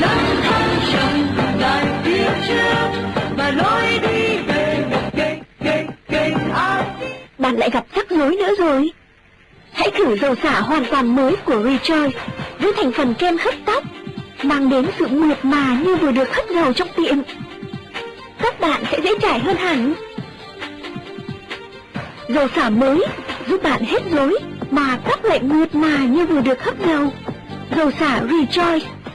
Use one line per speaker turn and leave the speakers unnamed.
lắm thăng trầm dài phía trước và lối đi về kênh kênh kênh ai
Bạn lại gặp rắc rối nữa rồi. Hãy thử dầu xả hoàn toàn mới của Rejoice với thành phần kem hấp tóc, mang đến sự mượt mà như vừa được hất dầu trong tiệm. Các bạn sẽ dễ trải hơn hẳn. Dầu xả mới giúp bạn hết rối mà tóc lại mượt mà như vừa được hấp dầu. Dầu xả Rejoice